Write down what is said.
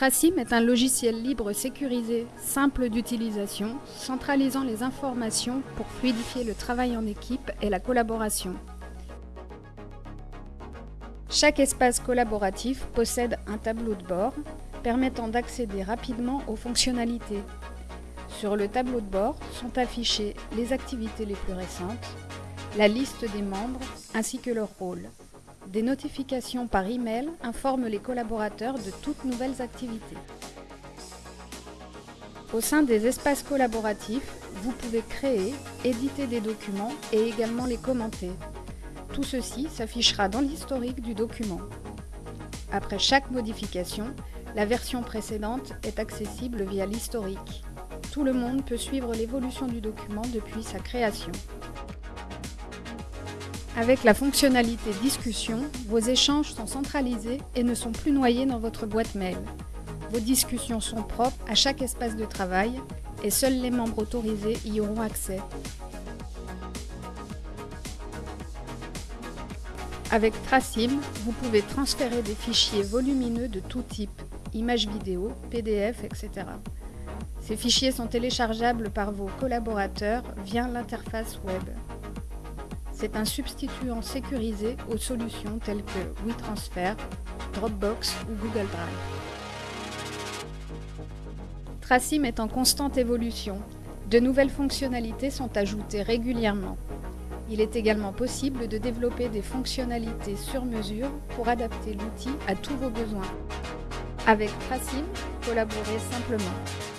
Tracim est un logiciel libre sécurisé, simple d'utilisation, centralisant les informations pour fluidifier le travail en équipe et la collaboration. Chaque espace collaboratif possède un tableau de bord permettant d'accéder rapidement aux fonctionnalités. Sur le tableau de bord sont affichées les activités les plus récentes, la liste des membres ainsi que leur rôle. Des notifications par email informent les collaborateurs de toutes nouvelles activités. Au sein des espaces collaboratifs, vous pouvez créer, éditer des documents et également les commenter. Tout ceci s'affichera dans l'historique du document. Après chaque modification, la version précédente est accessible via l'historique. Tout le monde peut suivre l'évolution du document depuis sa création. Avec la fonctionnalité Discussion, vos échanges sont centralisés et ne sont plus noyés dans votre boîte mail. Vos discussions sont propres à chaque espace de travail et seuls les membres autorisés y auront accès. Avec Tracim, vous pouvez transférer des fichiers volumineux de tout type, images vidéo, PDF, etc. Ces fichiers sont téléchargeables par vos collaborateurs via l'interface web. C'est un substituant sécurisé aux solutions telles que WeTransfer, Dropbox ou Google Drive. Tracim est en constante évolution. De nouvelles fonctionnalités sont ajoutées régulièrement. Il est également possible de développer des fonctionnalités sur mesure pour adapter l'outil à tous vos besoins. Avec Tracim, collaborez simplement.